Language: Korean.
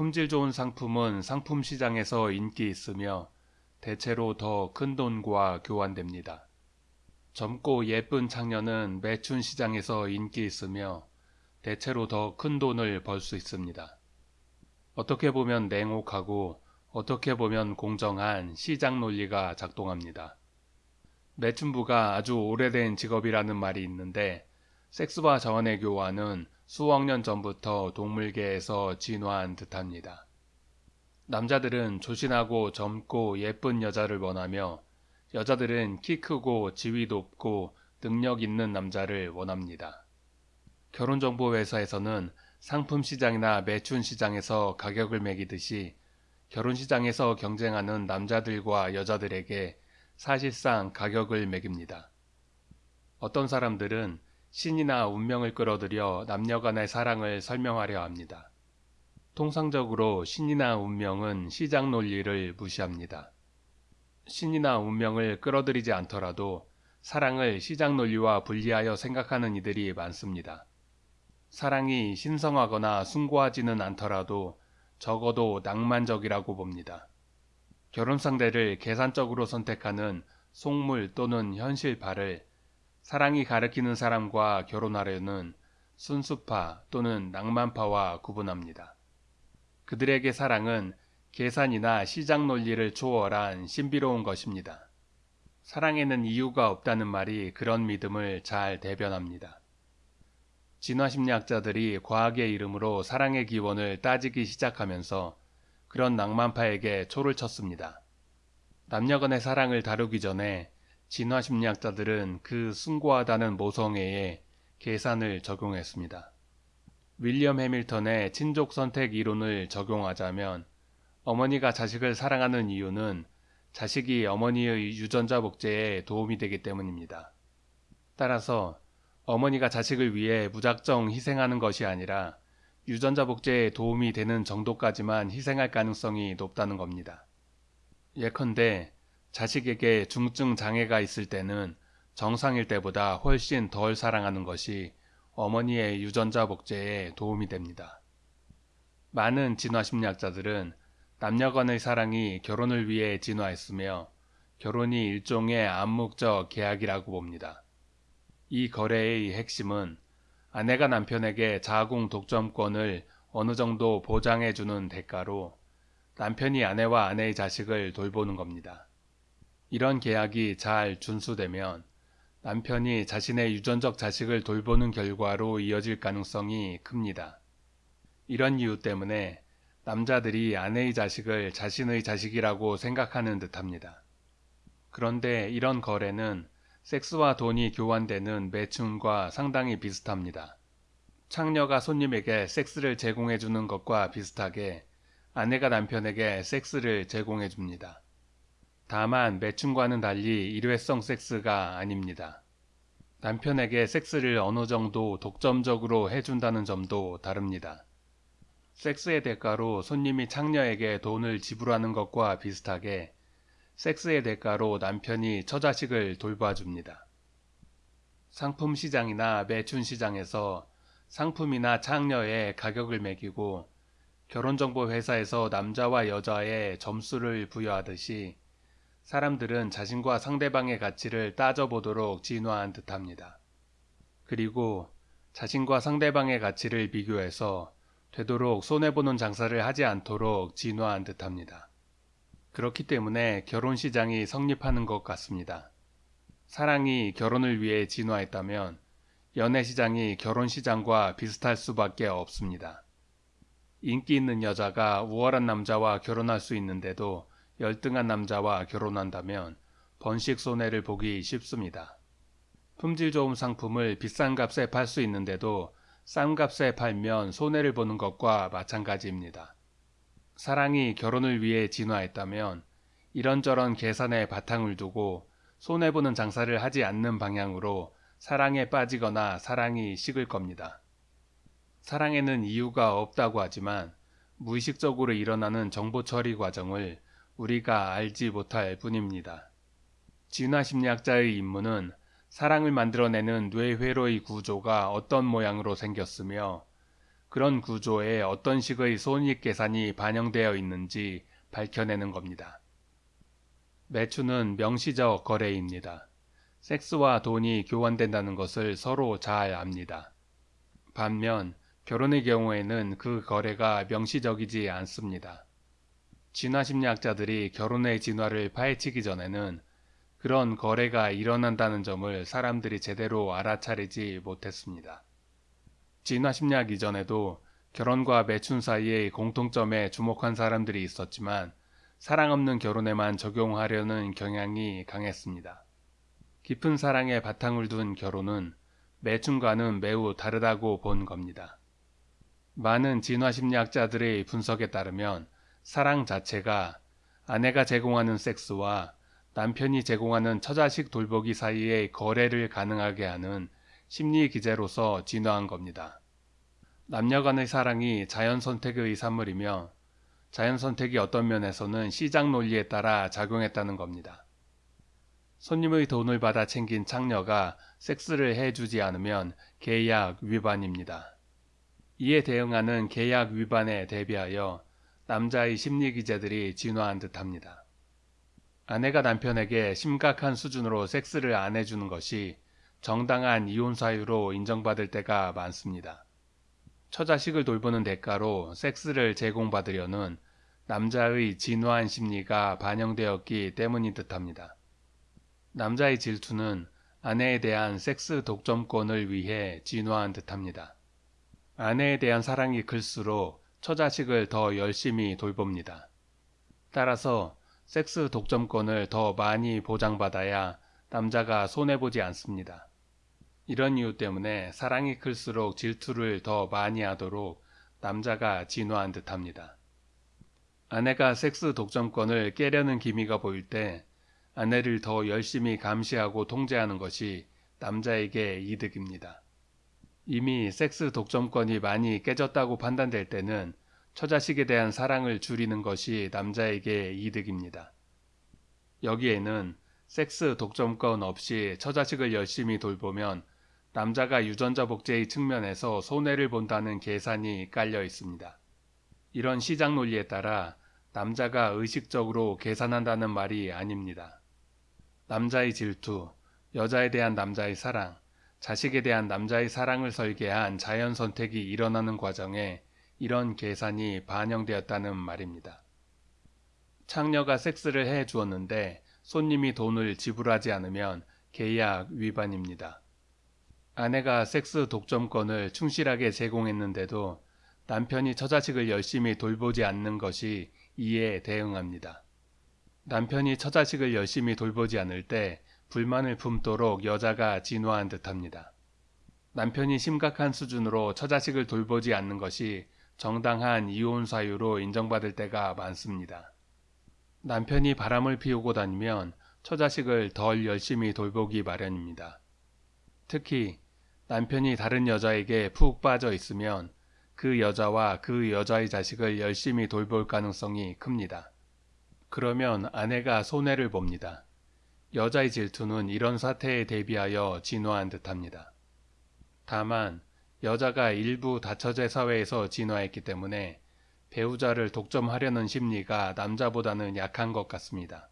품질 좋은 상품은 상품 시장에서 인기 있으며 대체로 더 큰 돈과 교환됩니다. 젊고 예쁜 창녀는 매춘 시장에서 인기 있으며 대체로 더 큰 돈을 벌 수 있습니다. 어떻게 보면 냉혹하고 어떻게 보면 공정한 시장 논리가 작동합니다. 매춘부가 아주 오래된 직업이라는 말이 있는데 섹스와 자원의 교환은 수억 년 전부터 동물계에서 진화한 듯합니다. 남자들은 조신하고 젊고 예쁜 여자를 원하며 여자들은 키 크고 지위 높고 능력 있는 남자를 원합니다. 결혼정보회사에서는 상품 시장이나 매춘 시장에서 가격을 매기듯이 결혼 시장에서 경쟁하는 남자들과 여자들에게 사실상 가격을 매깁니다. 어떤 사람들은 신이나 운명을 끌어들여 남녀 간의 사랑을 설명하려 합니다. 통상적으로 신이나 운명은 시장 논리를 무시합니다. 신이나 운명을 끌어들이지 않더라도 사랑을 시장 논리와 분리하여 생각하는 이들이 많습니다. 사랑이 신성하거나 숭고하지는 않더라도 적어도 낭만적이라고 봅니다. 결혼 상대를 계산적으로 선택하는 속물 또는 현실파를 사랑이 가리키는 사람과 결혼하려는 순수파 또는 낭만파와 구분합니다. 그들에게 사랑은 계산이나 시장 논리를 초월한 신비로운 것입니다. 사랑에는 이유가 없다는 말이 그런 믿음을 잘 대변합니다. 진화심리학자들이 과학의 이름으로 사랑의 기원을 따지기 시작하면서 그런 낭만파에게 초를 쳤습니다. 남녀 간의 사랑을 다루기 전에 진화 심리학자들은 그 숭고하다는 모성애에 계산을 적용했습니다. 윌리엄 해밀턴의 친족 선택 이론을 적용하자면 어머니가 자식을 사랑하는 이유는 자식이 어머니의 유전자 복제에 도움이 되기 때문입니다. 따라서 어머니가 자식을 위해 무작정 희생하는 것이 아니라 유전자 복제에 도움이 되는 정도까지만 희생할 가능성이 높다는 겁니다. 예컨대 자식에게 중증 장애가 있을 때는 정상일 때보다 훨씬 덜 사랑하는 것이 어머니의 유전자 복제에 도움이 됩니다. 많은 진화심리학자들은 남녀 간의 사랑이 결혼을 위해 진화했으며 결혼이 일종의 암묵적 계약이라고 봅니다. 이 거래의 핵심은 아내가 남편에게 자궁 독점권을 어느 정도 보장해주는 대가로 남편이 아내와 아내의 자식을 돌보는 겁니다. 이런 계약이 잘 준수되면 남편이 자신의 유전적 자식을 돌보는 결과로 이어질 가능성이 큽니다. 이런 이유 때문에 남자들이 아내의 자식을 자신의 자식이라고 생각하는 듯합니다. 그런데 이런 거래는 섹스와 돈이 교환되는 매춘과 상당히 비슷합니다. 창녀가 손님에게 섹스를 제공해 주는 것과 비슷하게 아내가 남편에게 섹스를 제공해 줍니다. 다만 매춘과는 달리 일회성 섹스가 아닙니다. 남편에게 섹스를 어느 정도 독점적으로 해준다는 점도 다릅니다. 섹스의 대가로 손님이 창녀에게 돈을 지불하는 것과 비슷하게 섹스의 대가로 남편이 처자식을 돌봐줍니다. 상품 시장이나 매춘 시장에서 상품이나 창녀의 가격을 매기고 결혼정보 회사에서 남자와 여자의 점수를 부여하듯이 사람들은 자신과 상대방의 가치를 따져보도록 진화한 듯합니다. 그리고 자신과 상대방의 가치를 비교해서 되도록 손해보는 장사를 하지 않도록 진화한 듯합니다. 그렇기 때문에 결혼 시장이 성립하는 것 같습니다. 사랑이 결혼을 위해 진화했다면 연애 시장이 결혼 시장과 비슷할 수밖에 없습니다. 인기 있는 여자가 우월한 남자와 결혼할 수 있는데도 열등한 남자와 결혼한다면 번식 손해를 보기 쉽습니다. 품질 좋은 상품을 비싼 값에 팔 수 있는데도 싼 값에 팔면 손해를 보는 것과 마찬가지입니다. 사랑이 결혼을 위해 진화했다면 이런저런 계산에 바탕을 두고 손해보는 장사를 하지 않는 방향으로 사랑에 빠지거나 사랑이 식을 겁니다. 사랑에는 이유가 없다고 하지만 무의식적으로 일어나는 정보 처리 과정을 우리가 알지 못할 뿐입니다. 진화심리학자의 임무는 사랑을 만들어내는 뇌회로의 구조가 어떤 모양으로 생겼으며 그런 구조에 어떤 식의 손익 계산이 반영되어 있는지 밝혀내는 겁니다. 매춘은 명시적 거래입니다. 섹스와 돈이 교환된다는 것을 서로 잘 압니다. 반면 결혼의 경우에는 그 거래가 명시적이지 않습니다. 진화심리학자들이 결혼의 진화를 파헤치기 전에는 그런 거래가 일어난다는 점을 사람들이 제대로 알아차리지 못했습니다. 진화심리학 이전에도 결혼과 매춘 사이의 공통점에 주목한 사람들이 있었지만 사랑 없는 결혼에만 적용하려는 경향이 강했습니다. 깊은 사랑에 바탕을 둔 결혼은 매춘과는 매우 다르다고 본 겁니다. 많은 진화심리학자들의 분석에 따르면 사랑 자체가 아내가 제공하는 섹스와 남편이 제공하는 처자식 돌보기 사이의 거래를 가능하게 하는 심리 기제로서 진화한 겁니다. 남녀 간의 사랑이 자연 선택의 산물이며 자연 선택이 어떤 면에서는 시장 논리에 따라 작용했다는 겁니다. 손님의 돈을 받아 챙긴 창녀가 섹스를 해주지 않으면 계약 위반입니다. 이에 대응하는 계약 위반에 대비하여 남자의 심리 기제들이 진화한 듯합니다. 아내가 남편에게 심각한 수준으로 섹스를 안 해주는 것이 정당한 이혼 사유로 인정받을 때가 많습니다. 처자식을 돌보는 대가로 섹스를 제공받으려는 남자의 진화한 심리가 반영되었기 때문인 듯합니다. 남자의 질투는 아내에 대한 섹스 독점권을 위해 진화한 듯합니다. 아내에 대한 사랑이 클수록 처자식을 더 열심히 돌봅니다. 따라서 섹스 독점권을 더 많이 보장받아야 남자가 손해보지 않습니다. 이런 이유 때문에 사랑이 클수록 질투를 더 많이 하도록 남자가 진화한 듯 합니다. 아내가 섹스 독점권을 깨려는 기미가 보일 때 아내를 더 열심히 감시하고 통제하는 것이 남자에게 이득입니다. 이미 섹스 독점권이 많이 깨졌다고 판단될 때는 처자식에 대한 사랑을 줄이는 것이 남자에게 이득입니다. 여기에는 섹스 독점권 없이 처자식을 열심히 돌보면 남자가 유전자 복제의 측면에서 손해를 본다는 계산이 깔려 있습니다. 이런 시장 논리에 따라 남자가 의식적으로 계산한다는 말이 아닙니다. 남자의 질투, 여자에 대한 남자의 사랑, 자식에 대한 남자의 사랑을 설계한 자연 선택이 일어나는 과정에 이런 계산이 반영되었다는 말입니다. 창녀가 섹스를 해 주었는데 손님이 돈을 지불하지 않으면 계약 위반입니다. 아내가 섹스 독점권을 충실하게 제공했는데도 남편이 처자식을 열심히 돌보지 않는 것이 이에 대응합니다. 남편이 처자식을 열심히 돌보지 않을 때 불만을 품도록 여자가 진화한 듯합니다. 남편이 심각한 수준으로 처자식을 돌보지 않는 것이 정당한 이혼 사유로 인정받을 때가 많습니다. 남편이 바람을 피우고 다니면 처자식을 덜 열심히 돌보기 마련입니다. 특히 남편이 다른 여자에게 푹 빠져 있으면 그 여자와 그 여자의 자식을 열심히 돌볼 가능성이 큽니다. 그러면 아내가 손해를 봅니다. 여자의 질투는 이런 사태에 대비하여 진화한 듯합니다. 다만 여자가 일부 다처제 사회에서 진화했기 때문에 배우자를 독점하려는 심리가 남자보다는 약한 것 같습니다.